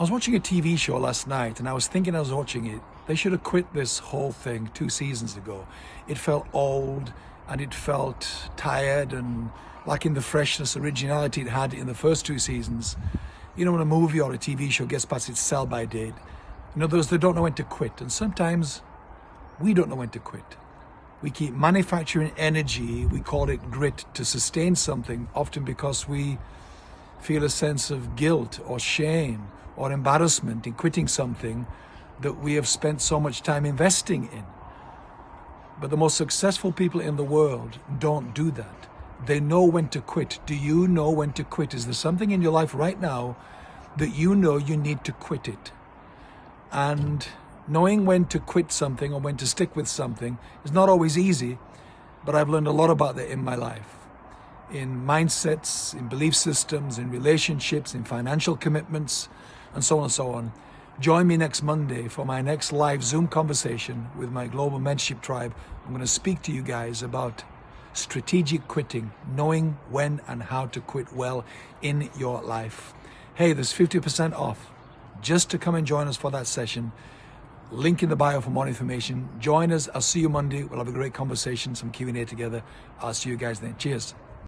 I was watching a TV show last night and I was thinking I was watching it, they should have quit this whole thing two seasons ago. It felt old and it felt tired and lacking the freshness, originality it had in the first two seasons. You know, when a movie or a TV show gets past its sell by date, in other words, they don't know when to quit. And sometimes we don't know when to quit. We keep manufacturing energy, we call it grit, to sustain something, often because we feel a sense of guilt or shame or embarrassment in quitting something that we have spent so much time investing in. But the most successful people in the world don't do that. They know when to quit. Do you know when to quit? Is there something in your life right now that you know you need to quit it? And knowing when to quit something or when to stick with something is not always easy, but I've learned a lot about that in my life. In mindsets, in belief systems, in relationships, in financial commitments, and so on and so on. Join me next Monday for my next live Zoom conversation with my global mentorship tribe. I'm going to speak to you guys about strategic quitting, knowing when and how to quit well in your life. Hey, there's 50% off just to come and join us for that session. Link in the bio for more information. Join us. I'll see you Monday. We'll have a great conversation, some Q&A together. I'll see you guys then. Cheers.